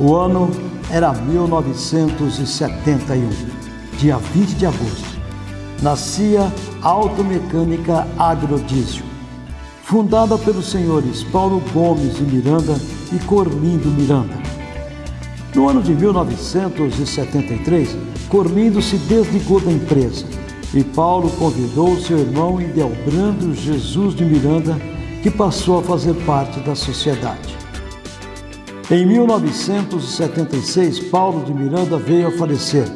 O ano era 1971, dia 20 de agosto. Nascia Automecânica Agrodiesel, fundada pelos senhores Paulo Gomes de Miranda e Corlindo Miranda. No ano de 1973, Corlindo se desligou da empresa e Paulo convidou seu irmão Idelbrando Jesus de Miranda, que passou a fazer parte da sociedade. Em 1976, Paulo de Miranda veio a falecer.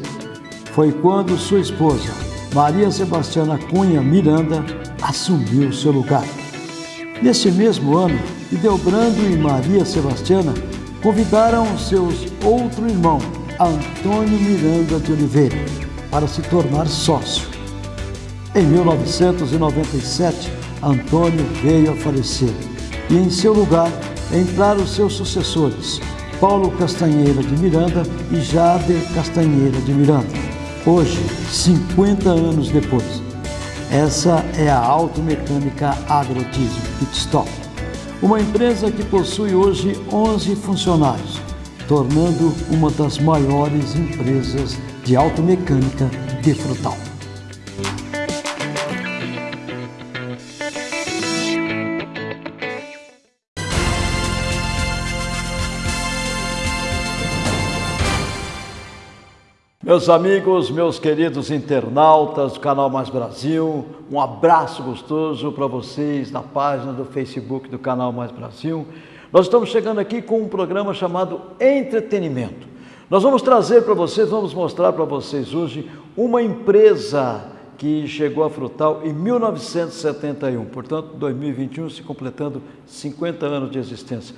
Foi quando sua esposa, Maria Sebastiana Cunha Miranda, assumiu seu lugar. Nesse mesmo ano, Idelbrando e Maria Sebastiana convidaram seus outro irmão, Antônio Miranda de Oliveira, para se tornar sócio. Em 1997, Antônio veio a falecer e em seu lugar entraram seus sucessores, Paulo Castanheira de Miranda e Jader Castanheira de Miranda. Hoje, 50 anos depois, essa é a Automecânica Agrotismo Pitstop uma empresa que possui hoje 11 funcionários, tornando uma das maiores empresas de automecânica de Frutal. Meus amigos, meus queridos internautas do canal Mais Brasil, um abraço gostoso para vocês na página do Facebook do canal Mais Brasil. Nós estamos chegando aqui com um programa chamado Entretenimento. Nós vamos trazer para vocês, vamos mostrar para vocês hoje uma empresa que chegou a Frutal em 1971, portanto 2021 se completando 50 anos de existência.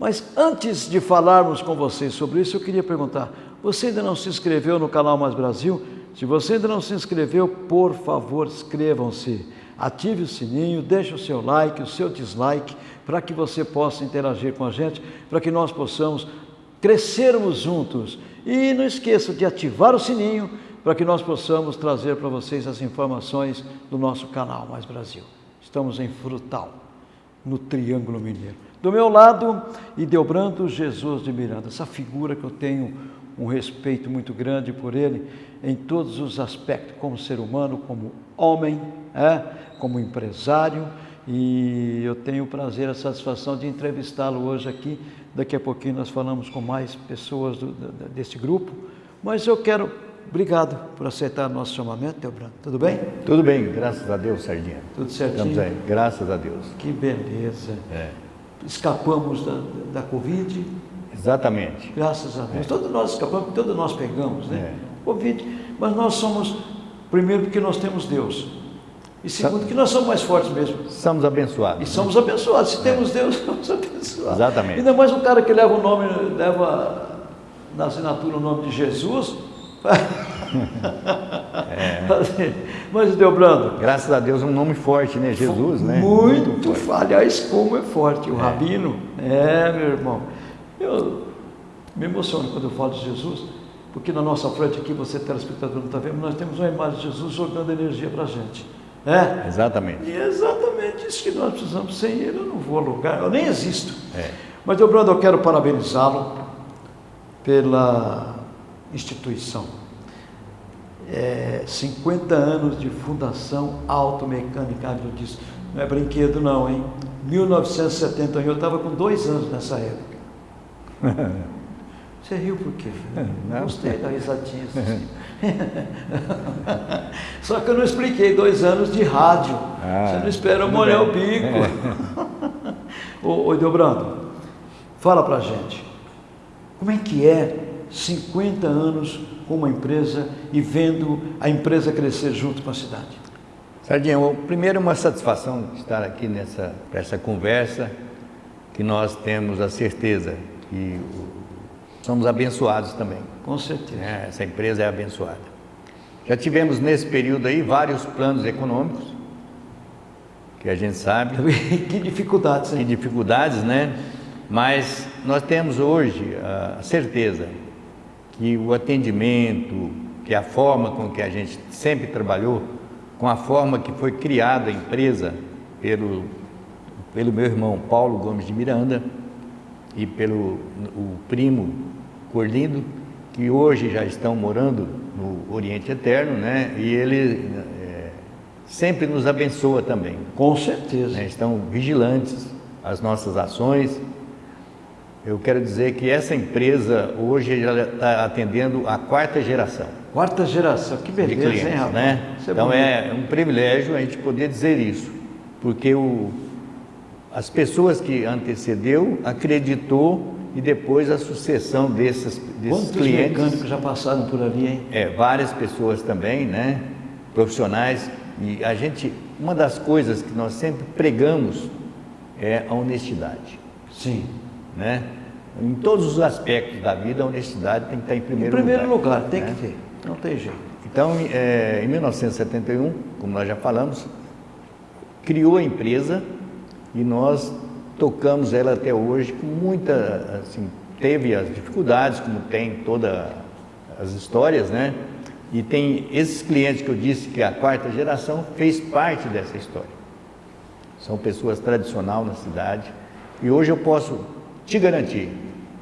Mas antes de falarmos com vocês sobre isso, eu queria perguntar, você ainda não se inscreveu no canal Mais Brasil? Se você ainda não se inscreveu, por favor, inscrevam-se. Ative o sininho, deixe o seu like, o seu dislike, para que você possa interagir com a gente, para que nós possamos crescermos juntos. E não esqueça de ativar o sininho, para que nós possamos trazer para vocês as informações do nosso canal Mais Brasil. Estamos em Frutal, no Triângulo Mineiro. Do meu lado, Ideobrando Jesus de Miranda, essa figura que eu tenho um respeito muito grande por ele em todos os aspectos, como ser humano, como homem, é, como empresário, e eu tenho o prazer, a satisfação de entrevistá-lo hoje aqui. Daqui a pouquinho nós falamos com mais pessoas do, desse grupo, mas eu quero, obrigado por aceitar o nosso chamamento, Teobrando. Tudo bem? Tudo bem, graças a Deus, Sardinha. Tudo certinho? Estamos aí, graças a Deus. Que beleza. É. Escapamos da, da Covid, Exatamente. Graças a Deus. É. Todos nós escapamos, todos nós pegamos, né? É. Covid, mas nós somos, primeiro, porque nós temos Deus. E segundo, que nós somos mais fortes mesmo. Somos abençoados. E somos abençoados. Se é. temos Deus, somos abençoados. Exatamente. Ainda mais um cara que leva o nome, leva na assinatura o nome de Jesus. é. Mas Deobrando. Graças a Deus, um nome forte, né? Jesus, né? Muito, muito forte. Aliás, como é forte. O é. Rabino, é, meu irmão. Eu me emociono quando eu falo de Jesus, porque na nossa frente aqui, você telespectador não está vendo, nós temos uma imagem de Jesus jogando energia para a gente. É? Exatamente. E é exatamente isso que nós precisamos. Sem ele eu não vou a lugar, eu nem existo. É. Mas, Dobrando, eu quero parabenizá-lo pela instituição. É, 50 anos de Fundação Automecânica Agrodisso. Não é brinquedo não, hein? 1971, eu estava com dois anos nessa época. Você riu por quê? Não. Gostei da risadinha. Assim. Só que eu não expliquei dois anos de rádio. Ah, Você não espera molhar o bico. ô, ô Dobrando, fala pra gente. Como é que é 50 anos com uma empresa e vendo a empresa crescer junto com a cidade? Sardinha, primeiro é uma satisfação estar aqui nessa essa conversa, que nós temos a certeza que somos abençoados também. Com certeza. É, essa empresa é abençoada. Já tivemos nesse período aí vários planos econômicos, que a gente sabe. que dificuldades, hein? Que dificuldades, né? Mas nós temos hoje a certeza que o atendimento, que a forma com que a gente sempre trabalhou, com a forma que foi criada a empresa pelo, pelo meu irmão Paulo Gomes de Miranda, e pelo o primo Cor Lindo, que hoje já estão morando no Oriente Eterno, né? E ele é, sempre nos abençoa também. Com certeza. Né? Estão vigilantes às nossas ações. Eu quero dizer que essa empresa hoje já está atendendo a quarta geração. Quarta geração, que beleza, clientes, hein, rapaz? né? É então bonito. é um privilégio a gente poder dizer isso, porque o, as pessoas que antecedeu acreditou e depois a sucessão desses, desses Quantos clientes. mecânicos já passaram por ali, hein? É, várias pessoas também, né? Profissionais. E a gente, uma das coisas que nós sempre pregamos é a honestidade, Sim. né? Em todos os aspectos da vida, a honestidade tem que estar em Em primeiro, primeiro lugar, tem né? que ter. Não tem jeito. Então, é, em 1971, como nós já falamos, criou a empresa e nós tocamos ela até hoje com muita, assim, teve as dificuldades, como tem todas as histórias, né? E tem esses clientes que eu disse que a quarta geração fez parte dessa história. São pessoas tradicionais na cidade e hoje eu posso te garantir,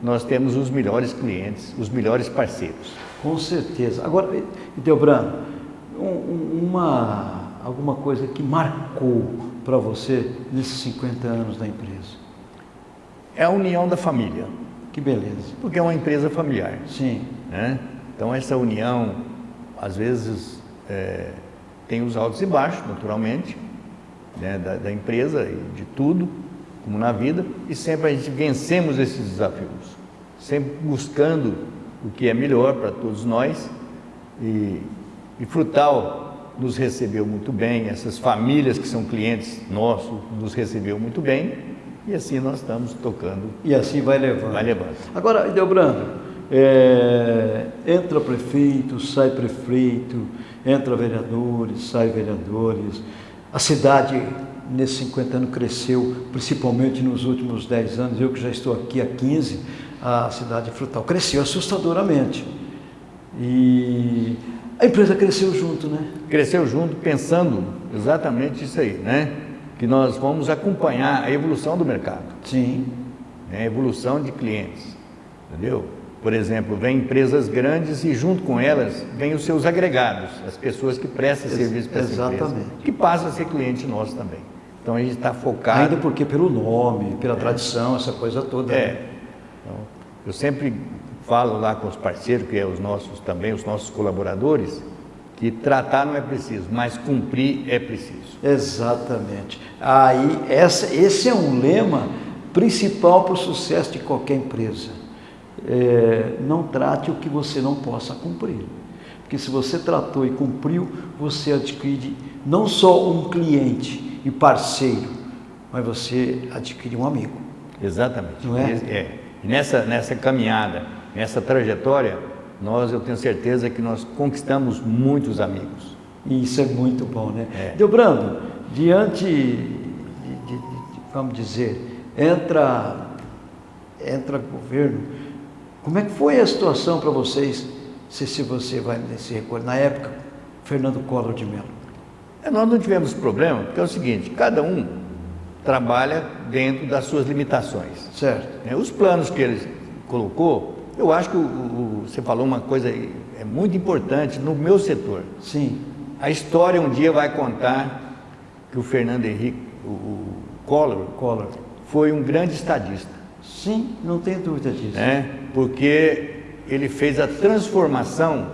nós temos os melhores clientes, os melhores parceiros. Com certeza. Agora, Delbrano, um- um- uma, alguma coisa que marcou para você nesses 50 anos da empresa? É a união da família, Que beleza. porque é uma empresa familiar. Sim. né? Então essa união, às vezes, é, tem os altos e baixos, naturalmente, né? da, da empresa e de tudo, como na vida, e sempre a gente vencemos esses desafios, sempre buscando o que é melhor para todos nós. E, e Frutal nos recebeu muito bem, essas famílias que são clientes nossos nos recebeu muito bem, e assim nós estamos tocando, E assim vai levando. vai levando. Agora, Delbrando, é, entra prefeito, sai prefeito, entra vereadores, sai vereadores. A cidade, nesses 50 anos, cresceu, principalmente nos últimos 10 anos. Eu que já estou aqui há 15, a cidade frutal cresceu assustadoramente. E a empresa cresceu junto, né? cresceu junto pensando exatamente isso aí, né? Que nós vamos acompanhar a evolução do mercado, Sim. né? a evolução de clientes, entendeu? Por exemplo, vem empresas grandes e junto com elas vem os seus agregados, as pessoas que prestam Ex- serviço para essa empresa, exatamente. que passam a ser cliente nosso também. Então a gente está focado. Ainda porque pelo nome, pela tradição, essa coisa toda. né? É. Então, eu sempre falo lá com os parceiros, que é os nossos também, os nossos colaboradores, que tratar não é preciso, mas cumprir é preciso. Exatamente. Aí, essa, esse é um lema principal para o sucesso de qualquer empresa. É, não trate o que você não possa cumprir. Porque se você tratou e cumpriu, você adquire não só um cliente e parceiro, mas você adquire um amigo. Exatamente. Não é? é. E nessa, nessa caminhada, nessa trajetória, nós, eu tenho certeza que nós conquistamos muitos amigos. E isso é muito bom, né? É. Delbrando, diante, de, de- de- vamos dizer, entra, entra governo, como é que foi a situação para vocês, se, se você vai se recordar, na época, Fernando Collor de Mello? É, Nós não tivemos problema, porque é o seguinte, cada um trabalha dentro das suas limitações. Certo? né? Os planos que ele colocou, eu acho que o- o- você falou uma coisa é muito importante no meu setor. Sim, A história um dia vai contar que o Fernando Henrique, o, o Collor, Collor. foi um grande estadista. Sim, não tenho dúvida disso. né? porque ele fez a transformação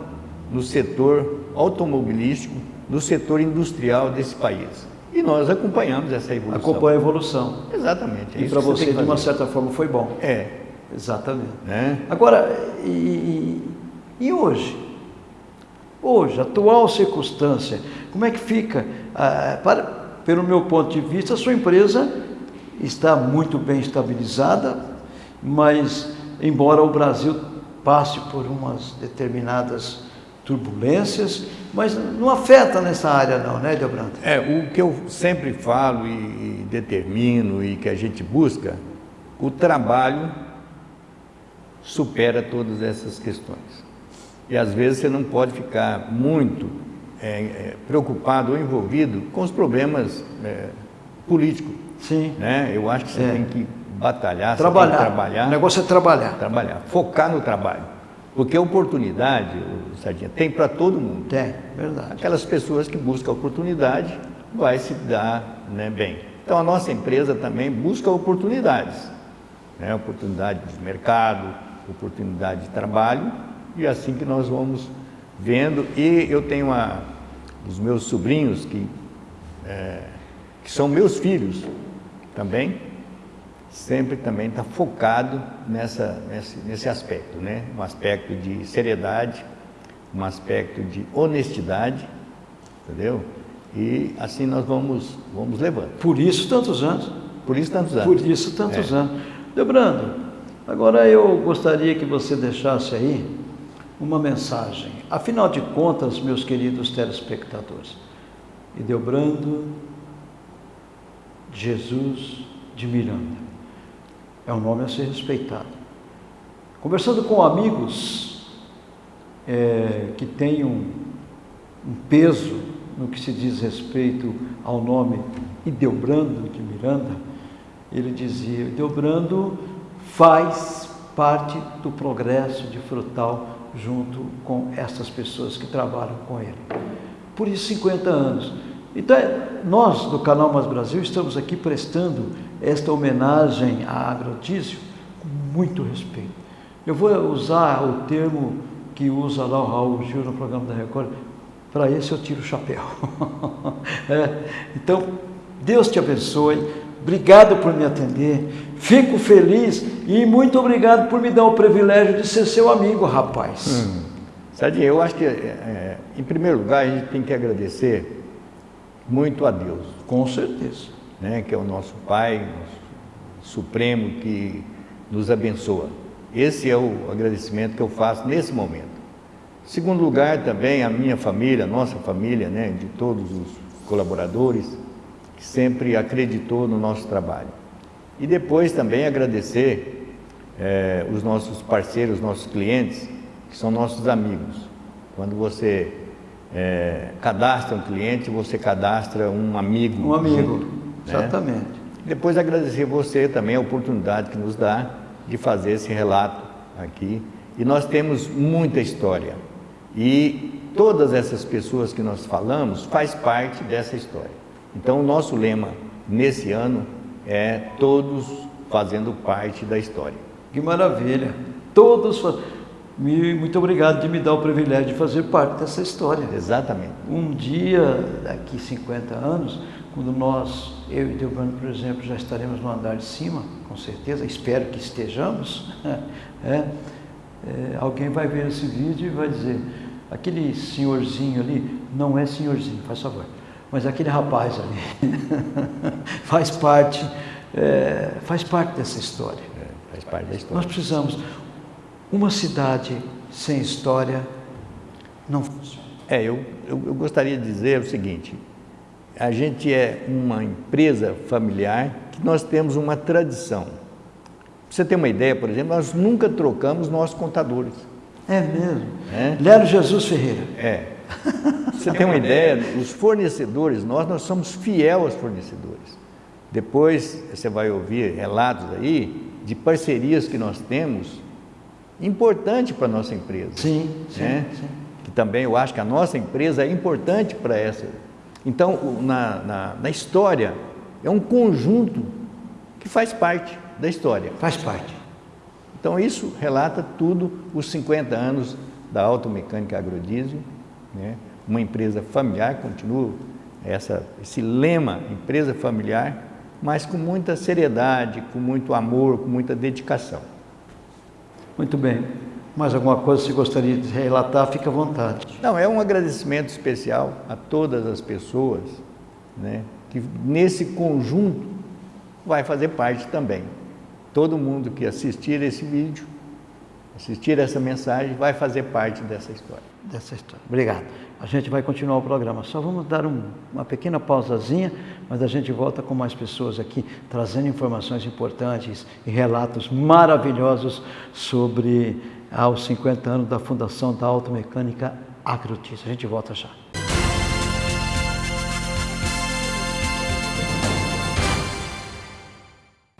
no setor automobilístico, no setor industrial desse país. E nós acompanhamos essa evolução. Acompanha a evolução. Exatamente. é E para você, de uma certa forma, foi bom. É, Exatamente. né? Agora, e, e- hoje? Hoje, atual circunstância, como é que fica? Ah, para, pelo meu ponto de vista, a sua empresa está muito bem estabilizada, mas embora o Brasil passe por umas determinadas turbulências, mas não afeta nessa área não, né, Delbrando? É, o que eu sempre falo e determino e que a gente busca, o trabalho supera todas essas questões. E às vezes você não pode ficar muito é, é, preocupado ou envolvido com os problemas é, políticos. Sim. Né? Eu acho que você É. tem que batalhar, trabalhar. você tem que trabalhar. O negócio é trabalhar. Trabalhar, focar no trabalho. Porque oportunidade, Sardinha, tem para todo mundo. Tem, verdade. Aquelas pessoas que buscam oportunidade vai se dar né, bem. Então a nossa empresa também busca oportunidades. Né, oportunidade de mercado, oportunidade de trabalho, e é assim que nós vamos vendo. E eu tenho uma, os meus sobrinhos, que, é, que são meus filhos também, sempre também está focado nessa, nesse, nesse aspecto, né? um aspecto de seriedade, um aspecto de honestidade, entendeu? E assim nós vamos, vamos levando. Por isso tantos anos. Por isso tantos anos. Por isso tantos é. anos. Debrando, agora eu gostaria que você deixasse aí uma mensagem. Afinal de contas, meus queridos telespectadores, Debrando Jesus de Miranda é um nome a ser respeitado. Conversando com amigos é, que têm um, um, peso no que se diz respeito ao nome Ideobrando de Miranda, ele dizia: Ideobrando faz parte do progresso de Frutal junto com essas pessoas que trabalham com ele. Por isso, 50 anos. Então, nós do Canal Mais Brasil estamos aqui prestando esta homenagem a Agrotício com muito respeito. Eu vou usar o termo que usa lá o Raul Gil no programa da Record, para esse eu tiro o chapéu. é. Então, Deus te abençoe, obrigado por me atender, fico feliz e muito obrigado por me dar o privilégio de ser seu amigo, rapaz. Hum. Sadinho, eu acho que, é, é, em primeiro lugar, a gente tem que agradecer muito a Deus. Com certeza né, que é o nosso Pai Supremo que nos abençoa. Esse é o agradecimento que eu faço nesse momento. Segundo lugar, também a minha família, a nossa família, né, de todos os colaboradores, que sempre acreditou no nosso trabalho. E depois também agradecer é, os nossos parceiros, nossos clientes, que são nossos amigos. Quando você é, cadastra um cliente, você cadastra um amigo. Um amigo. Junto. Né? Exatamente. Depois agradecer você também a oportunidade que nos dá de fazer esse relato aqui. E nós temos muita história. E todas essas pessoas que nós falamos faz parte dessa história. Então o nosso lema nesse ano é todos fazendo parte da história. Que maravilha! Todos muito obrigado de me dar o privilégio de fazer parte dessa história. Exatamente. Um dia, daqui 50 anos, quando nós, eu e Delbrando, por exemplo, já estaremos no andar de cima, com certeza, espero que estejamos, é, é, alguém vai ver esse vídeo e vai dizer, aquele senhorzinho ali, não é senhorzinho, faz favor, mas aquele rapaz ali faz parte, é, faz parte dessa história. É, faz parte da história. Nós precisamos, uma cidade sem história não funciona. É, eu, eu, eu gostaria de dizer o seguinte, a gente é uma empresa familiar que nós temos uma tradição. Pra você ter uma ideia, por exemplo, nós nunca trocamos nossos contadores. É mesmo? É? Lero Jesus Ferreira. É. Você tem uma ideia, os fornecedores, nós, nós somos fiel aos fornecedores. Depois você vai ouvir relatos aí de parcerias que nós temos, importante para a nossa empresa. Sim, sim, né? sim. Que também eu acho que a nossa empresa é importante para essa então, na, na, na história, é um conjunto que faz parte da história. Faz parte. Então, isso relata tudo os 50 anos da automecânica agrodiesel, né? uma empresa familiar, continua essa, esse lema, empresa familiar, mas com muita seriedade, com muito amor, com muita dedicação. Muito bem. Mais alguma coisa que você gostaria de relatar, fica à vontade. Não, é um agradecimento especial a todas as pessoas né, que nesse conjunto vai fazer parte também. Todo mundo que assistir esse vídeo, assistir essa mensagem, vai fazer parte dessa história. Dessa história. Obrigado. A gente vai continuar o programa. Só vamos dar um, uma pequena pausazinha, mas a gente volta com mais pessoas aqui, trazendo informações importantes e relatos maravilhosos sobre aos 50 anos da fundação da Automecânica Agrotis. A gente volta já.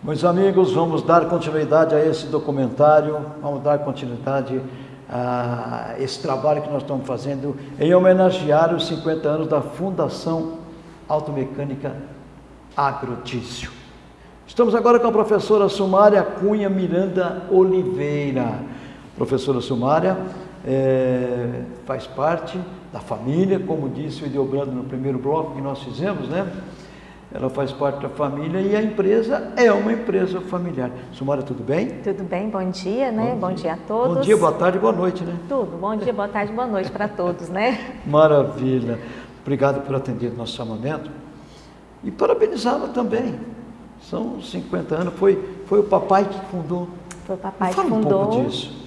Meus amigos, vamos dar continuidade a esse documentário, vamos dar continuidade a esse trabalho que nós estamos fazendo em homenagear os 50 anos da Fundação Automecânica Agrotício. Estamos agora com a professora Sumária Cunha Miranda Oliveira. Professora Sumária é, faz parte da família, como disse o Ideobrando no primeiro bloco que nós fizemos, né? Ela faz parte da família e a empresa é uma empresa familiar. Sumara, tudo bem? Tudo bem, bom dia, né? Bom, bom dia. dia. a todos. Bom dia, boa tarde, boa noite, né? Tudo, bom dia, boa tarde, boa noite para todos, né? Maravilha. Obrigado por atender o nosso chamamento. E parabenizá-la também. São 50 anos, foi, foi o papai que fundou. Foi o papai que fundou. Um pouco disso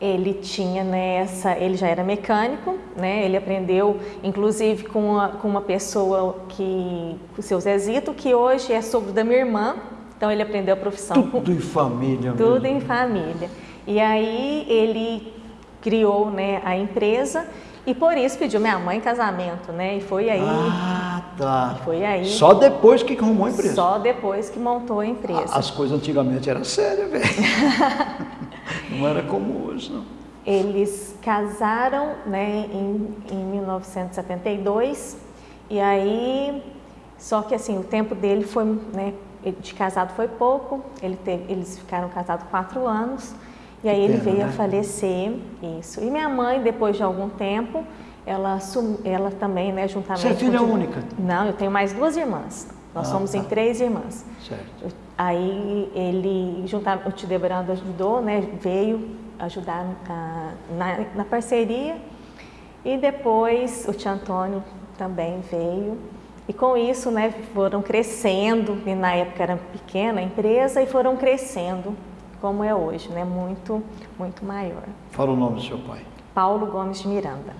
ele tinha nessa, ele já era mecânico, né? Ele aprendeu, inclusive, com uma, com uma pessoa que, o seu Zezito, que hoje é sogro da minha irmã. Então ele aprendeu a profissão. Tudo em família. Tudo mesmo. em família. E aí ele criou, né, a empresa e por isso pediu minha mãe em casamento, né? E foi aí. Ah, tá. Foi aí. Só depois que arrumou a empresa. Só depois que montou a empresa. As coisas antigamente eram sérias, velho. Não era como hoje, não. Eles casaram né, em, em 1972 e aí, só que assim, o tempo dele foi, né, de casado foi pouco, ele teve, eles ficaram casados quatro anos e aí ele veio né? a falecer, isso. E minha mãe, depois de algum tempo, ela, ela também, né, juntamente... Você é filha única? Não, eu tenho mais duas irmãs. Nós ah, somos tá. em três irmãs. Certo. Aí ele, juntamente, o Tidebrando ajudou, né, veio ajudar na, na parceria e depois o tio Antônio também veio. E com isso, né, foram crescendo, e na época era pequena a empresa, e foram crescendo como é hoje, né, muito, muito maior. Fala o nome do seu pai. Paulo Gomes de Miranda.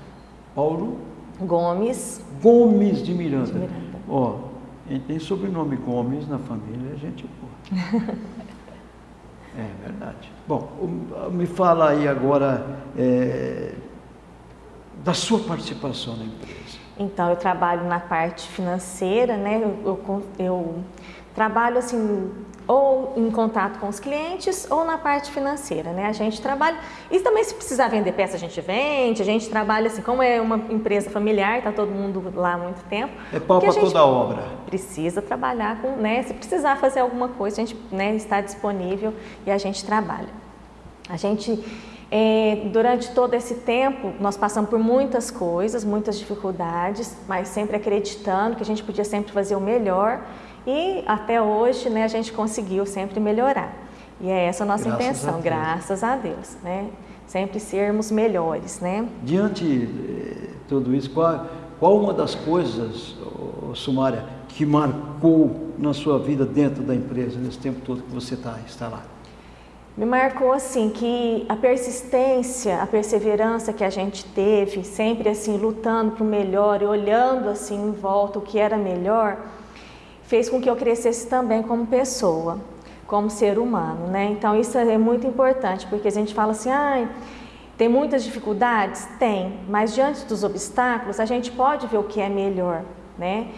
Paulo? Gomes. Gomes de Miranda. De Miranda. Ó, tem sobrenome Gomes na família, a gente. é verdade. Bom, me fala aí agora é, da sua participação na empresa. Então, eu trabalho na parte financeira, né? Eu, eu, eu trabalho assim ou em contato com os clientes ou na parte financeira, né? A gente trabalha e também se precisar vender peça a gente vende, a gente trabalha assim, como é uma empresa familiar, tá todo mundo lá há muito tempo. É pau para toda a obra. Precisa trabalhar com, né? Se precisar fazer alguma coisa, a gente né, está disponível e a gente trabalha. A gente é, durante todo esse tempo, nós passamos por muitas coisas, muitas dificuldades, mas sempre acreditando que a gente podia sempre fazer o melhor e até hoje né, a gente conseguiu sempre melhorar. E é essa a nossa graças intenção, a graças a Deus, né? Sempre sermos melhores, né? Diante de tudo isso, qual, qual uma das coisas, Sumária, que marcou na sua vida dentro da empresa, nesse tempo todo que você tá, está lá? Me marcou assim que a persistência, a perseverança que a gente teve, sempre assim lutando para o melhor e olhando assim em volta o que era melhor, fez com que eu crescesse também como pessoa, como ser humano, né? Então isso é muito importante, porque a gente fala assim, ah, tem muitas dificuldades? Tem, mas diante dos obstáculos a gente pode ver o que é melhor, né?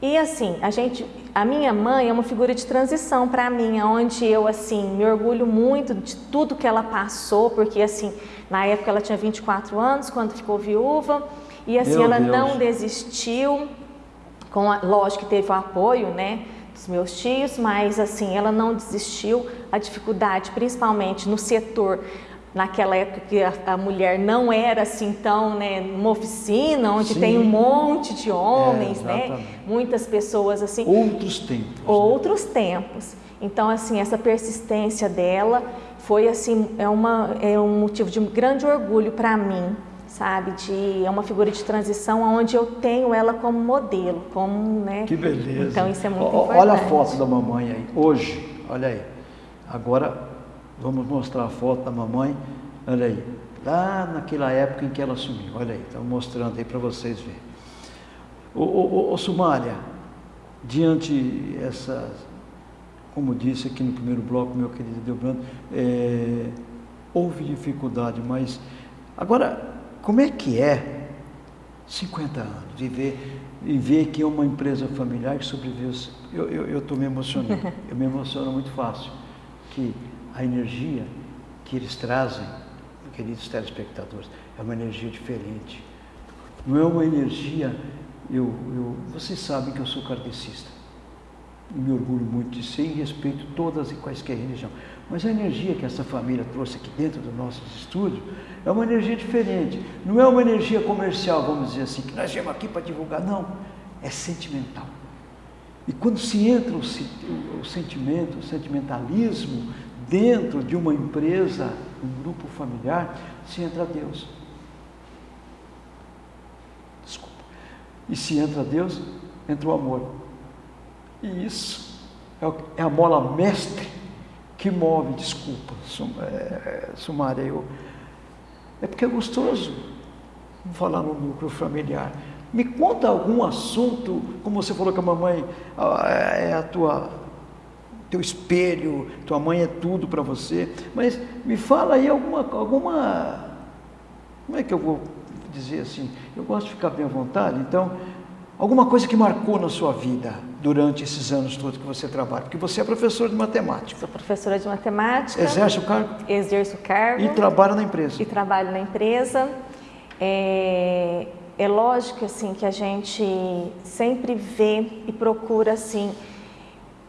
E assim, a gente, a minha mãe é uma figura de transição para mim, onde eu assim me orgulho muito de tudo que ela passou, porque assim, na época ela tinha 24 anos quando ficou viúva, e assim Meu ela Deus. não desistiu, com a, lógico que teve o apoio, né, dos meus tios, mas assim, ela não desistiu. A dificuldade, principalmente no setor, naquela época que a, a mulher não era assim tão, né, numa oficina onde Sim. tem um monte de homens, é, né, muitas pessoas assim. Outros tempos. Né? Outros né? tempos. Então, assim, essa persistência dela foi assim, é, uma, é um motivo de grande orgulho para mim, sabe? De, é uma figura de transição onde eu tenho ela como modelo, como, né? Que beleza. Então isso é muito o, importante. Olha a foto da mamãe aí, hoje, olha aí. Agora vamos mostrar a foto da mamãe, olha aí. Lá naquela época em que ela sumiu, olha aí, estamos mostrando aí para vocês verem. Ô, ô, ô, Sumária, diante essa, como disse aqui no primeiro bloco, meu querido Delbrando, é, houve dificuldade, mas agora como é que é 50 anos, e ver, e ver que é uma empresa familiar que sobreviveu. Eu estou me emocionando, eu me emociono muito fácil, que a energia que eles trazem, queridos telespectadores, é uma energia diferente. Não é uma energia, eu, eu, vocês sabem que eu sou kardecista, me orgulho muito de ser e respeito todas e quaisquer religião. Mas a energia que essa família trouxe aqui dentro dos nossos estúdios é uma energia diferente. Não é uma energia comercial, vamos dizer assim, que nós viemos aqui para divulgar. Não, é sentimental. E quando se entra o, o, o sentimento, o sentimentalismo dentro de uma empresa, um grupo familiar, se entra Deus. Desculpa. E se entra Deus, entra o amor. E isso é, é a mola mestre que move, desculpa, é, Sumária, eu, é porque é gostoso falar no núcleo familiar. Me conta algum assunto, como você falou que a mamãe é a tua teu espelho, tua mãe é tudo para você, mas me fala aí alguma, alguma, como é que eu vou dizer assim? Eu gosto de ficar bem à vontade, então Alguma coisa que marcou na sua vida durante esses anos todos que você trabalha? Porque você é professora de matemática. Sou professora de matemática. Exerce o cargo? Exerço o cargo. E trabalha na empresa? E trabalho na empresa. É, é lógico assim que a gente sempre vê e procura assim,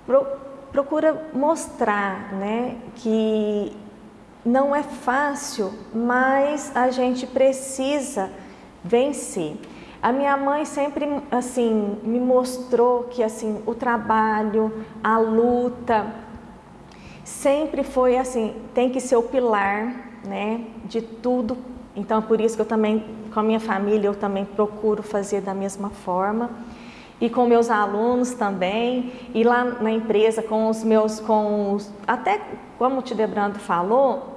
pro, procura mostrar, né, que não é fácil, mas a gente precisa vencer. A minha mãe sempre assim me mostrou que assim o trabalho, a luta sempre foi assim, tem que ser o pilar, né, de tudo. Então por isso que eu também com a minha família eu também procuro fazer da mesma forma. E com meus alunos também, e lá na empresa com os meus com os, até como o Tidebrando falou,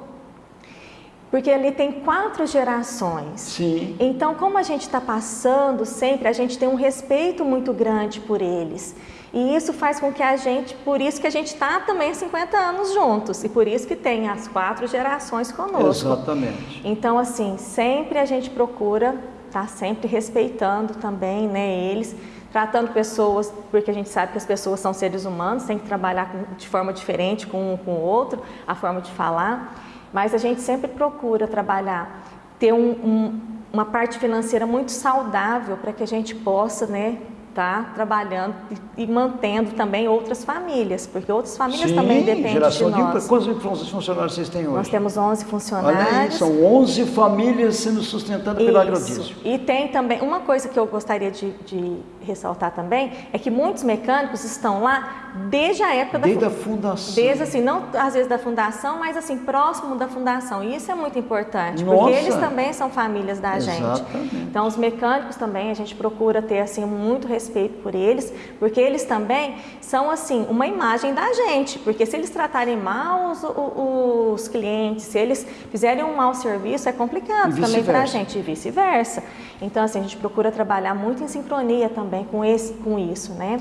porque ali tem quatro gerações. Sim. Então, como a gente está passando sempre, a gente tem um respeito muito grande por eles. E isso faz com que a gente, por isso que a gente está também há 50 anos juntos, e por isso que tem as quatro gerações conosco. Exatamente. Então, assim, sempre a gente procura estar tá sempre respeitando também né, eles, tratando pessoas, porque a gente sabe que as pessoas são seres humanos, tem que trabalhar de forma diferente com um com o outro, a forma de falar. Mas a gente sempre procura trabalhar, ter um, um, uma parte financeira muito saudável para que a gente possa né, estar trabalhando e, e, mantendo também outras famílias, porque outras famílias Sim, também dependem geração de nós. De, quantos funcionários vocês têm hoje? Nós temos 11 funcionários. Olha aí, são 11 famílias sendo sustentadas pelo agrodízio. E tem também, uma coisa que eu gostaria de, de, ressaltar também, é que muitos mecânicos estão lá desde a época desde da... Desde a fundação. Desde assim, não às vezes da fundação, mas assim, próximo da fundação. E isso é muito importante, Nossa. porque eles também são famílias da Exatamente. gente. Então, os mecânicos também, a gente procura ter assim muito respeito por eles, porque eles também são assim uma imagem da gente, porque se eles tratarem mal os, os, os clientes, se eles fizerem um mau serviço, é complicado também para a gente e vice-versa. Então, assim, a gente procura trabalhar muito em sincronia também com, esse, com isso, né?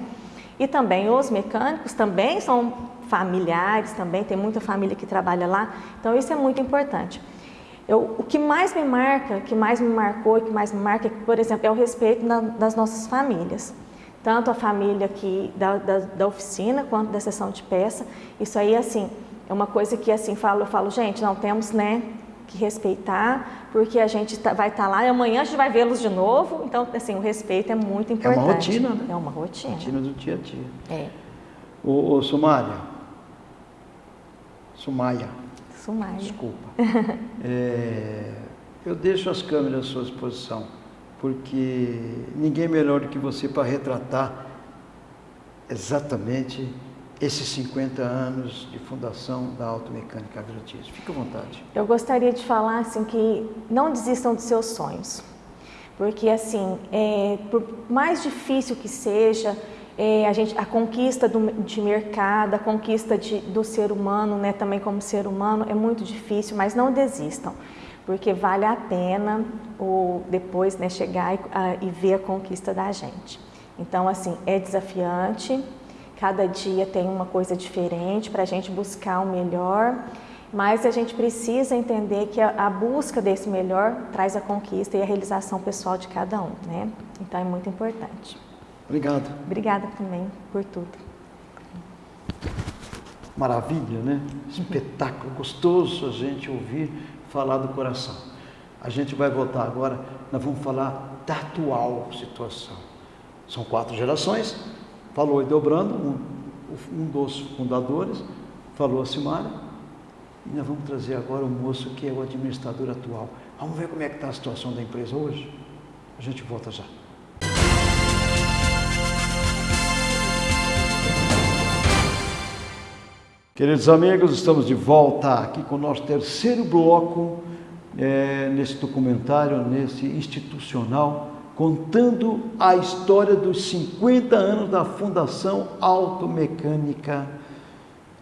E também os mecânicos também são familiares, também tem muita família que trabalha lá, então isso é muito importante. Eu, o que mais me marca, que mais me marcou e que mais me marca, por exemplo, é o respeito na, das nossas famílias tanto a família aqui da, da, da, oficina quanto da sessão de peça. Isso aí, assim, é uma coisa que, assim, falo, eu falo, gente, não temos, né, que respeitar, porque a gente tá, vai estar tá lá e amanhã a gente vai vê-los de novo. Então, assim, o respeito é muito importante. É uma rotina, né? É uma rotina. Rotina do dia a dia. É. Ô, ô Sumária, Sumaia. Sumaia. Desculpa. é, eu deixo as câmeras à sua disposição porque ninguém melhor do que você para retratar exatamente esses 50 anos de fundação da Automecânica Agrotício. Fique à vontade. Eu gostaria de falar assim que não desistam dos seus sonhos, porque assim, é, por mais difícil que seja, é, a, gente, a conquista do, de mercado, a conquista de, do ser humano, né, também como ser humano, é muito difícil, mas não desistam porque vale a pena o, depois né, chegar e, a, e ver a conquista da gente. Então, assim, é desafiante, cada dia tem uma coisa diferente para a gente buscar o melhor Mas a gente precisa entender que a, a, busca desse melhor traz a conquista e a realização pessoal de cada um, né? Então é muito importante. Obrigado. Obrigada também por tudo. Maravilha, né? Espetáculo, gostoso a gente ouvir falar do coração. A gente vai voltar agora, nós vamos falar da atual situação. São quatro gerações, falou Edelbrando, um, um dos fundadores, falou a Simária, e nós vamos trazer agora o moço que é o administrador atual. Vamos ver como é que está a situação da empresa hoje? A gente volta já. Queridos amigos, estamos de volta aqui com o nosso terceiro bloco é, nesse documentário, nesse institucional, contando a história dos 50 anos da Fundação Automecânica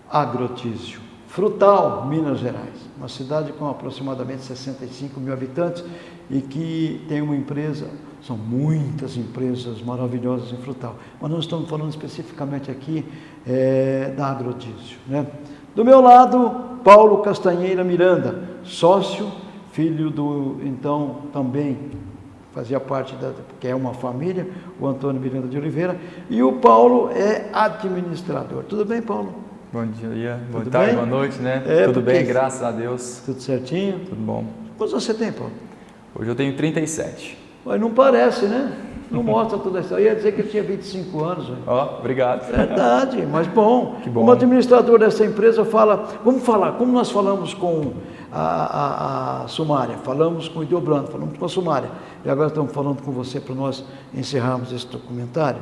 Agrotísio. Frutal, Minas Gerais, uma cidade com aproximadamente 65 mil habitantes e que tem uma empresa, são muitas empresas maravilhosas em Frutal, mas nós estamos falando especificamente aqui é, da Agrotísio. Né? Do meu lado, Paulo Castanheira Miranda, sócio, filho do, então, também fazia parte da, que é uma família, o Antônio Miranda de Oliveira, e o Paulo é administrador. Tudo bem, Paulo? Bom dia, boa tarde, boa noite, né? É, Tudo bem, graças a Deus. Tudo certinho? Tudo bom. Quantos você tem, Paulo? Hoje eu tenho 37. Mas não parece, né? Não mostra toda essa. Eu ia dizer que ele tinha 25 anos. Ó, oh, obrigado. Verdade, mas bom. Que bom. Como administrador dessa empresa fala, vamos falar, como nós falamos com a, a, a Sumária, falamos com o Ideobrando, falamos com a Sumária, e agora estamos falando com você para nós encerrarmos esse documentário.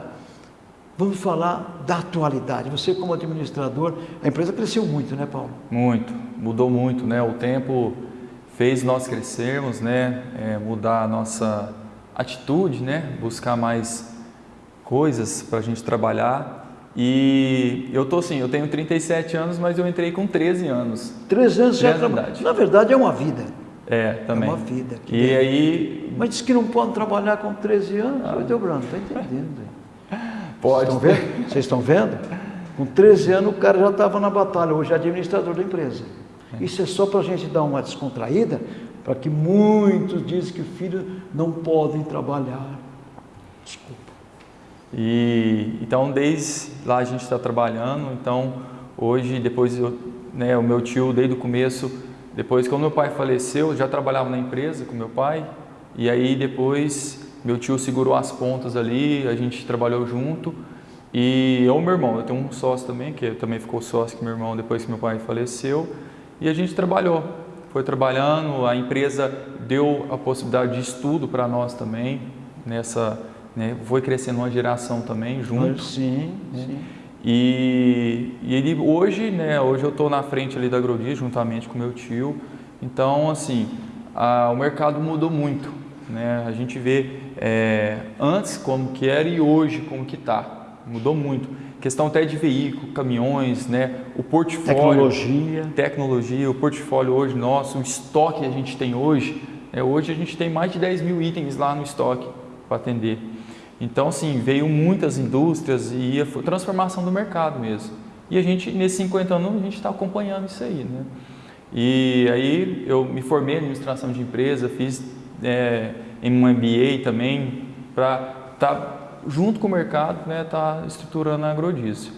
Vamos falar da atualidade. Você como administrador, a empresa cresceu muito, né, Paulo? Muito, mudou muito, né? O tempo fez nós crescermos, né? É, mudar a nossa atitude, né? Buscar mais coisas para a gente trabalhar. E eu tô assim, eu tenho 37 anos, mas eu entrei com 13 anos. 13 anos já trabalha. Na verdade é uma vida. É, também. É uma vida. E aí... Mas diz que não pode trabalhar com 13 anos. Ah. Eu Brando, está entendendo. Pode. Vocês estão vendo? Vocês estão vendo? Com 13 anos o cara já estava na batalha, hoje é administrador da empresa. Isso é só para a gente dar uma descontraída, para que muitos dizem que filhos não podem trabalhar. Desculpa. E então desde lá a gente está trabalhando, então hoje depois eu, né, o meu tio desde o começo, depois que o meu pai faleceu, já trabalhava na empresa com meu pai, e aí depois meu tio segurou as pontas ali, a gente trabalhou junto. E eu meu irmão, eu tenho um sócio também, que também ficou sócio com meu irmão depois que meu pai faleceu. E a gente trabalhou, foi trabalhando, a empresa deu a possibilidade de estudo para nós também, nessa, né, foi crescendo uma geração também junto. Sim, né? sim. E, e ele, hoje, né, hoje eu estou na frente ali da Agrodias, juntamente com meu tio. Então, assim, a, o mercado mudou muito. Né? A gente vê é, antes como que era e hoje como que está. Mudou muito. Questão até de veículo, caminhões, né? o portfólio. Tecnologia. Tecnologia, o portfólio hoje nosso, o estoque que a gente tem hoje. É, hoje a gente tem mais de 10 mil itens lá no estoque para atender. Então, assim, veio muitas indústrias e a transformação do mercado mesmo. E a gente, nesses 50 anos, a gente está acompanhando isso aí, né? E aí eu me formei em administração de empresa, fiz é, em um MBA também, para estar tá junto com o mercado, né, tá estruturando a agrodiesel.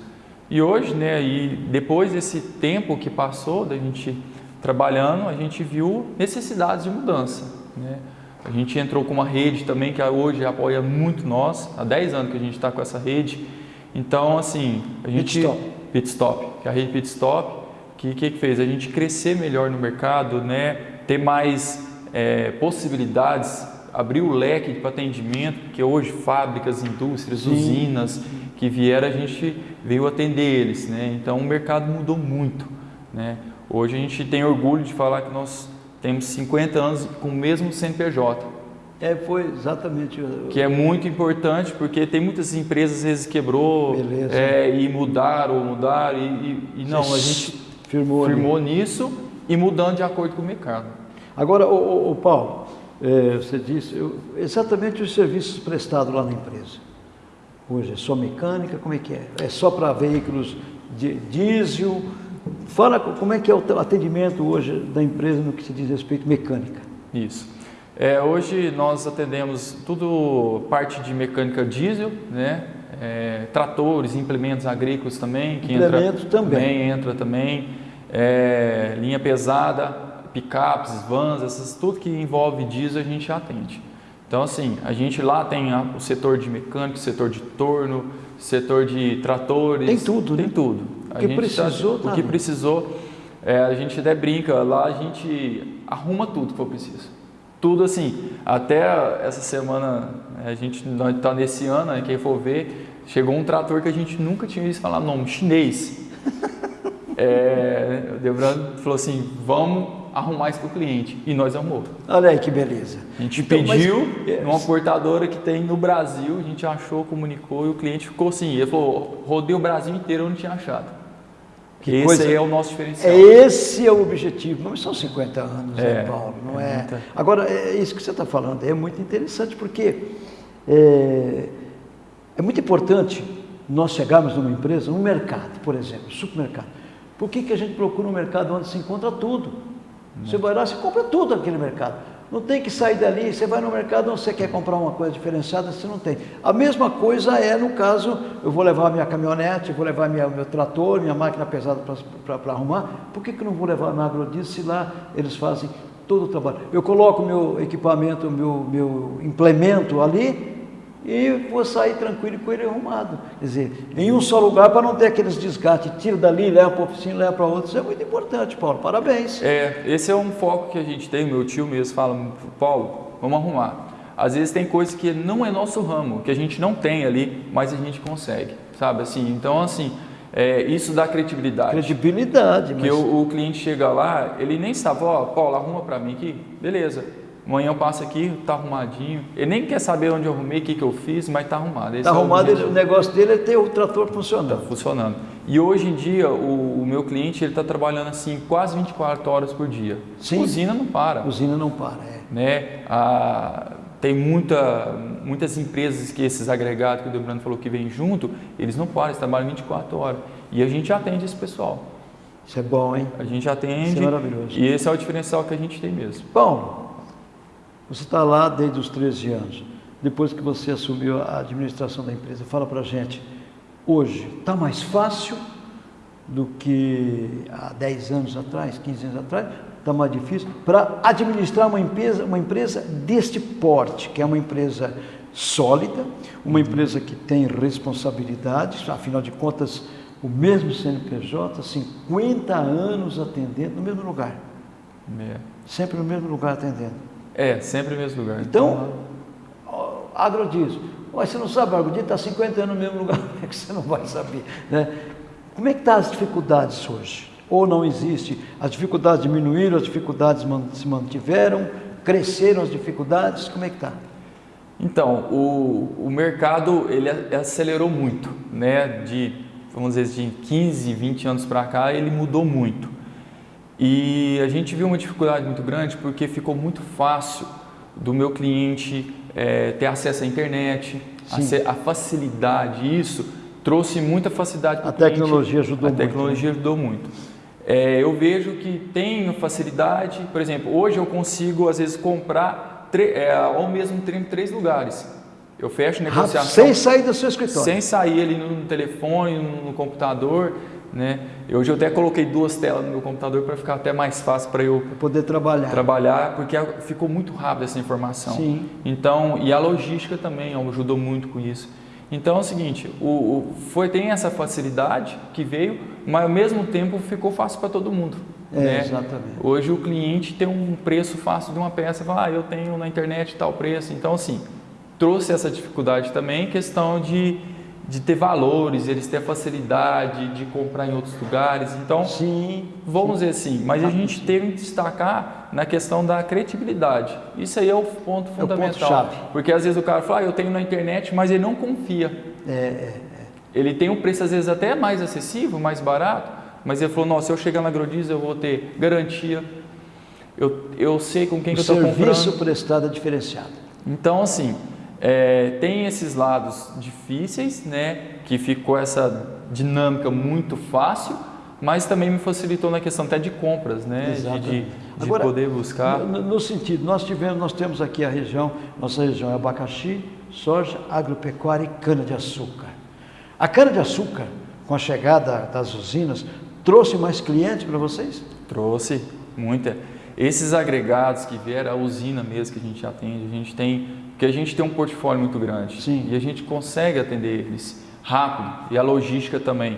E hoje, né, e depois desse tempo que passou da gente trabalhando, a gente viu necessidades de mudança. Né? A gente entrou com uma rede também que hoje apoia muito nós, há 10 anos que a gente está com essa rede. Então, assim, a gente... Pitstop. Pitstop, que é a rede Pitstop, que, que fez? A gente crescer melhor no mercado, né? ter mais é, possibilidades abrir o leque para atendimento, porque hoje fábricas, indústrias, Sim. usinas que vieram, a gente veio atender eles. Né? Então o mercado mudou muito. Né? Hoje a gente tem orgulho de falar que nós temos 50 anos com o mesmo CNPJ. É, foi exatamente. Que é muito importante, porque tem muitas empresas às vezes quebrou é, e mudaram, ou mudaram, e, e, e não, a gente firmou, firmou nisso e mudando de acordo com o mercado. Agora, o Paulo, é, você disse, eu, exatamente os serviços prestados lá na empresa. Hoje é só mecânica, como é que é? É só para veículos de diesel, Fala como é que é o atendimento hoje da empresa no que se diz respeito mecânica. Isso. É, hoje nós atendemos tudo parte de mecânica diesel, né? É, tratores, implementos agrícolas também, que implementos entra, também entra também, é, linha pesada, picapes, vans, essas, tudo que envolve diesel a gente atende. Então assim, a gente lá tem a, o setor de mecânica, setor de torno, setor de tratores, tem tudo, tem né? tudo. O que precisou, tá, o que precisou, é, a gente até brinca lá, a gente arruma tudo que for preciso tudo assim. Até essa semana, a gente está nesse ano, né, quem for ver, chegou um trator que a gente nunca tinha visto falar nome, chinês. É, o Debran falou assim, vamos arrumar isso para o cliente. E nós arrumou. Olha aí que beleza. A gente então, pediu mas... numa cortadora que tem no Brasil, a gente achou, comunicou e o cliente ficou assim. Ele falou, rodei o Brasil inteiro, eu não tinha achado. Que esse coisa... é o nosso diferencial. Esse é o objetivo. Não são 50 anos, é, né, Paulo? Não é, é. Muita... Agora, é isso que você está falando é muito interessante porque é, é, muito importante nós chegarmos numa empresa, num mercado, por exemplo, supermercado. Por que, que a gente procura um mercado onde se encontra tudo? Você vai lá, você compra tudo naquele mercado. Não tem que sair dali, você vai no mercado, você quer comprar uma coisa diferenciada, você não tem. A mesma coisa é no caso, eu vou levar minha caminhonete, vou levar minha, meu trator, minha máquina pesada para arrumar, por que, que não vou levar na agrodiesel se lá eles fazem todo o trabalho? Eu coloco meu equipamento, meu, meu implemento ali, e vou sair tranquilo com ele arrumado. Quer dizer, em um só lugar para não ter aqueles desgastes, tira dali, leva para a oficina, leva para outro. Isso é muito importante, Paulo. Parabéns. É, esse é um foco que a gente tem. Meu tio mesmo fala, Paulo, vamos arrumar. Às vezes tem coisas que não é nosso ramo, que a gente não tem ali, mas a gente consegue, sabe? Assim, então, assim, é, isso dá credibilidade. Credibilidade. Mas... Que o, o, cliente chega lá, ele nem sabe, ó, Paulo, arruma para mim aqui, beleza. Amanhã eu passo aqui, tá arrumadinho. Ele nem quer saber onde eu arrumei, o que, que eu fiz, mas tá arrumado. Esse tá é arrumado, o, o negócio dele é ter o trator funcionando. Tá funcionando. E hoje em dia, o, o meu cliente, ele está trabalhando assim quase 24 horas por dia. Sim. Usina não para. Usina não para, é. Né? A, tem muita, muitas empresas que esses agregados que o Debrando falou que vem junto, eles não param, eles trabalham 24 horas. E a gente atende esse pessoal. Isso é bom, hein? A gente atende. Isso é maravilhoso. E esse é o diferencial que a gente tem mesmo. Bom, você está lá desde os 13 anos, depois que você assumiu a administração da empresa. Fala para a gente, hoje está mais fácil do que há 10 anos atrás, 15 anos atrás? Está mais difícil para administrar uma empresa, uma empresa deste porte, que é uma empresa sólida, uma empresa que tem responsabilidades, afinal de contas, o mesmo CNPJ, 50 anos atendendo no mesmo lugar. É. Sempre no mesmo lugar atendendo. É, sempre no mesmo lugar. Então, agrodiesel. Mas você não sabe, o agrodiesel está 50 anos no mesmo lugar, como é que você não vai saber? Né? Como é que estão tá as dificuldades hoje? Ou não existe? As dificuldades diminuíram, as dificuldades se mantiveram, cresceram as dificuldades, como é que está? Então, o, o mercado ele acelerou muito, né? De, vamos dizer, de 15, 20 anos para cá, ele mudou muito. E a gente viu uma dificuldade muito grande porque ficou muito fácil do meu cliente é, ter acesso à internet, a, a, facilidade, isso trouxe muita facilidade para o cliente. A tecnologia ajudou a muito. A tecnologia né? ajudou muito. É, eu vejo que tem facilidade, por exemplo, hoje eu consigo às vezes comprar é, ao mesmo tempo em três lugares. Eu fecho negociação. Sem sair do seu escritório. Sem sair ali no telefone, no computador. Né? Hoje eu até coloquei duas telas no meu computador para ficar até mais fácil para eu poder trabalhar. Trabalhar, porque ficou muito rápido essa informação. Sim. Então, e a logística também ajudou muito com isso. Então é o seguinte, o, o, foi tem essa facilidade que veio, mas ao mesmo tempo ficou fácil para todo mundo. É, né? Exatamente. Hoje o cliente tem um preço fácil de uma peça, fala, ah, eu tenho na internet tal preço. Então assim, trouxe essa dificuldade também, questão de de ter valores, eles ter a facilidade de comprar em outros lugares. Então, sim, vamos sim. dizer assim, mas a gente tem que destacar na questão da credibilidade. Isso aí é o ponto fundamental. É o ponto chave. Porque às vezes o cara fala, ah, eu tenho na internet, mas ele não confia. É, é, é. Ele tem um preço às vezes até mais acessível, mais barato, mas ele falou, nossa, se eu chegar na Agrodiesel eu vou ter garantia, eu, eu sei com quem o que eu estou comprando. serviço prestado é diferenciado. Então, assim, é, tem esses lados difíceis, né, que ficou essa dinâmica muito fácil, mas também me facilitou na questão até de compras, né? De, de, de Agora, poder buscar. No, no, sentido, nós tivemos, nós temos aqui a região, nossa região é abacaxi, soja, agropecuária e cana-de-açúcar. A cana-de-açúcar, com a chegada das usinas, trouxe mais clientes para vocês? Trouxe, muita. Esses agregados que vieram, a usina mesmo que a gente atende, a gente tem, porque a gente tem um portfólio muito grande Sim. e a gente consegue atender eles rápido e a logística também.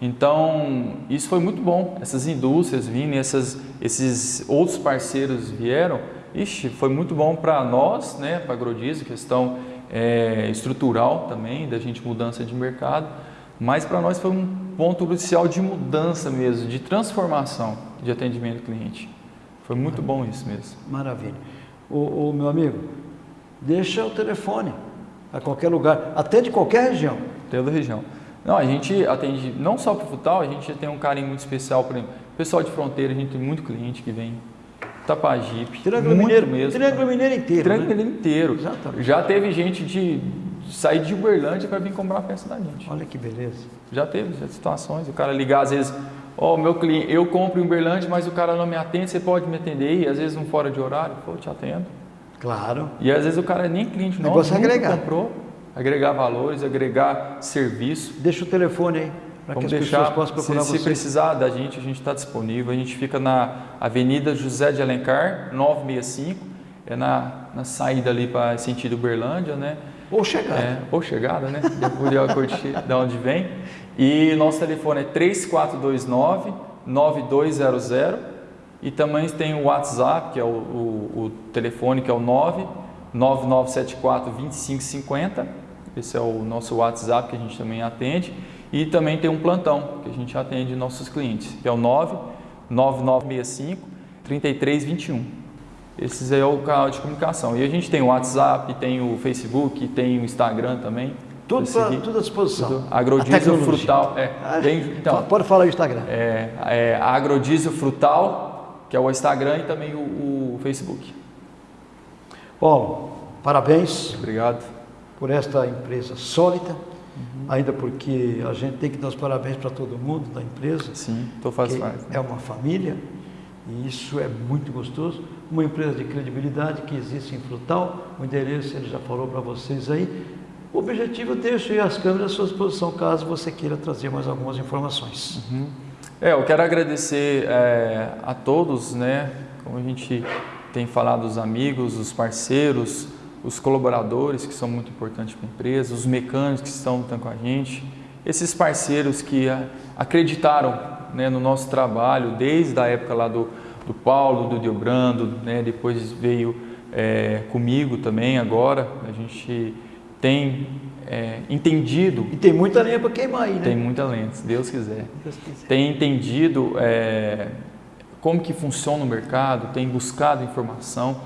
Então, isso foi muito bom. Essas indústrias vindo, essas, esses outros parceiros vieram, ixi, foi muito bom para nós, né, para a Agrodiesel, questão é, estrutural também, da gente mudança de mercado, mas para nós foi um ponto crucial de mudança mesmo, de transformação de atendimento ao cliente. Foi muito bom isso mesmo. Maravilha. O, o meu amigo, deixa o telefone a qualquer lugar, até de qualquer região. Toda região. Não, a gente atende não só para o Futal, a gente tem um carinho muito especial para pessoal de fronteira, a gente tem muito cliente que vem. Tapajipe, Triângulo muito Mineiro, mesmo. Triângulo Mineiro inteiro. Triângulo né? Mineiro inteiro. Exatamente. Já teve gente de sair de Uberlândia para vir comprar a peça da gente. Olha que beleza. Já teve já situações, o cara ligar às vezes, ó, meu cliente, eu compro em Uberlândia, mas o cara não me atende, você pode me atender? E às vezes um fora de horário, pô, eu te atendo. Claro. E às vezes o cara nem cliente nosso, Negócio é agregar. comprou, agregar valores, agregar serviço. Deixa o telefone aí, para que as deixar, pessoas possam procurar se, se vocês. precisar da gente, a gente está disponível. A gente fica na Avenida José de Alencar, 965, é na, na saída ali para sentido Uberlândia, né? Ou chegar. É, ou chegada, né? Depois de onde vem. E nosso telefone é 3429 9200 e também tem o WhatsApp, que é o, o, o telefone que é o 9 9974 2550. Esse é o nosso WhatsApp que a gente também atende. E também tem um plantão que a gente atende nossos clientes, que é o 9 9965 3321. Esses aí é o canal de comunicação. E a gente tem o WhatsApp, tem o Facebook, tem o Instagram também. Tudo, Pra tudo à disposição. Tudo. Agrodiesel. Frutal. É, Ah, tem- então, Pode falar o Instagram. é, é Agrodiesel Frutal, que é o Instagram e também o, o Facebook. Paulo, parabéns Obrigado. por esta empresa sólida, ainda porque a gente tem que dar os parabéns para todo mundo da empresa, Sim, estou fazendo parte. é uma família e isso é muito gostoso. Uma empresa de credibilidade que existe em Frutal, o endereço ele já falou para vocês aí. O objetivo eu deixo as câmeras à sua disposição caso você queira trazer mais algumas informações. É, eu quero agradecer é, a todos, né? Como a gente tem falado, os amigos, os parceiros, os colaboradores que são muito importantes para a empresa, os mecânicos que estão lutando com a gente, esses parceiros que a, acreditaram né, no nosso trabalho desde a época lá do, do Paulo, do Diobrando, né? Depois veio é, comigo também agora. A gente tem é, entendido E tem muita lenha para queimar aí, né? tem muita lente, se Deus quiser. Deus quiser. Tem entendido é, como que funciona o mercado, tem buscado informação.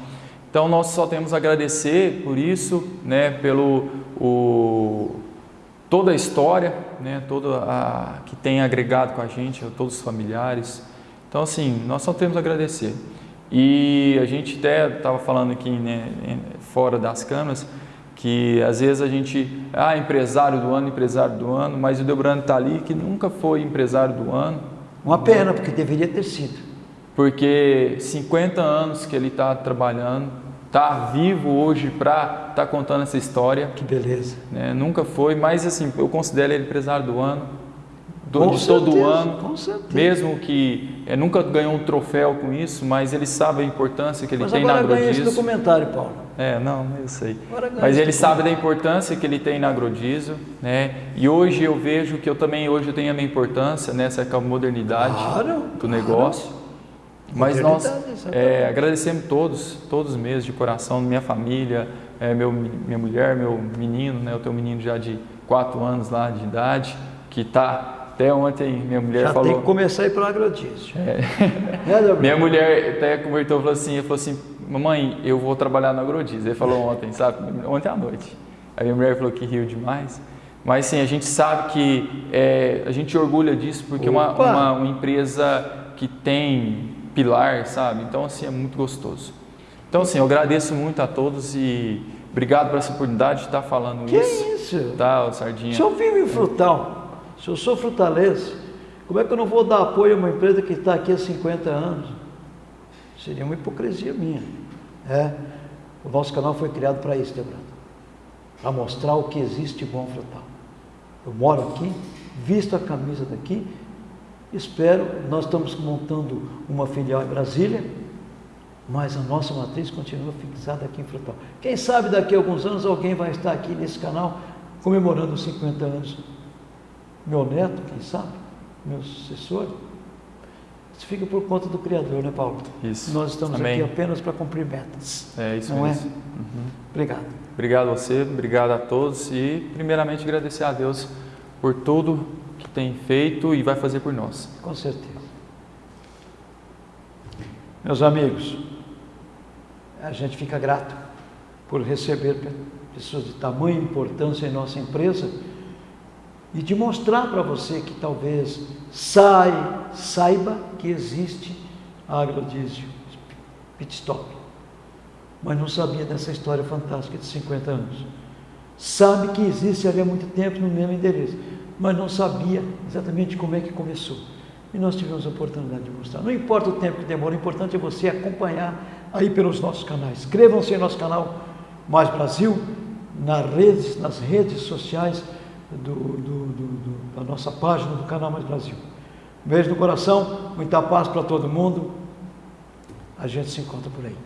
Então nós só temos a agradecer por isso, né, pelo o, toda a história, né, toda a que tem agregado com a gente, todos os familiares. Então assim, nós só temos a agradecer. E a gente até estava falando aqui né, fora das câmeras que às vezes a gente, ah, empresário do ano, empresário do ano, mas o Debrando está ali que nunca foi empresário do ano, Uma pena, porque deveria ter sido. porque 50 anos que ele está trabalhando, está vivo hoje para estar contando essa história, Que beleza. né? nunca foi, mas assim, eu considero ele empresário do ano, do, Com de todo certeza, ano, Com certeza. mesmo que eh, nunca ganhou um troféu com isso, mas ele sabe a importância que ele Mas tem na agora ganha esse documentário, Paulo. É, não, eu sei. Mas ele sabe da importância que ele tem na Agrodiesel, né? E hoje eu vejo que eu também hoje eu tenho a minha importância nessa modernidade Claro, do negócio. Mas nós exatamente. é, agradecemos todos, todos mesmo de coração, minha família, é, meu, minha mulher, meu menino, né? Eu tenho um menino já de 4 anos lá de idade, que está até ontem minha mulher Já falou. tem que começar a ir para o agrodício. É. Né? Minha mulher até convertou e falou assim, falou assim, mamãe, eu vou trabalhar na Agrodiesel. Ele falou ontem, sabe? Ontem à noite. Aí minha mulher falou que riu demais. Mas sim, a gente sabe que é, a gente orgulha disso porque é uma, uma, uma empresa que tem pilar, sabe? Então assim, é muito gostoso. Então assim, eu agradeço muito a todos e obrigado por essa oportunidade de estar falando Que isso. isso? Tá, Sardinha? Se eu vivo em frutal, se eu sou frutalês, Como é que eu não vou dar apoio a uma empresa que está aqui há 50 anos? Seria uma hipocrisia minha. É, o nosso canal foi criado para isso, Debrado. Para mostrar o que existe bom frutal. Eu moro aqui, visto a camisa daqui, espero, nós estamos montando uma filial em Brasília, mas a nossa matriz continua fixada aqui em Frutal. Quem sabe daqui a alguns anos alguém vai estar aqui nesse canal comemorando os 50 anos. Meu neto, quem sabe, meu sucessor. Isso fica por conta do Criador, né, Paulo? Isso. Nós estamos Amém. aqui apenas para cumprir metas. É isso não mesmo. é? Obrigado. Obrigado a você, obrigado a todos e primeiramente agradecer a Deus por tudo que tem feito e vai fazer por nós. Com certeza. Meus amigos, a gente fica grato por receber pe- pessoas de tamanha importância em nossa empresa e de mostrar para você que talvez sai, saiba que existe agrodiesel, pit stop, mas não sabia dessa história fantástica de 50 anos. Sabe que existe há muito tempo no mesmo endereço, mas não sabia exatamente como é que começou. E nós tivemos a oportunidade de mostrar. Não importa o tempo que demora, o importante é você acompanhar aí pelos nossos canais. Inscrevam-se em nosso canal Mais Brasil, nas redes, nas redes sociais do- do- da nossa página do canal Mais Brasil. Um beijo no coração, muita paz para todo mundo. A gente se encontra por aí.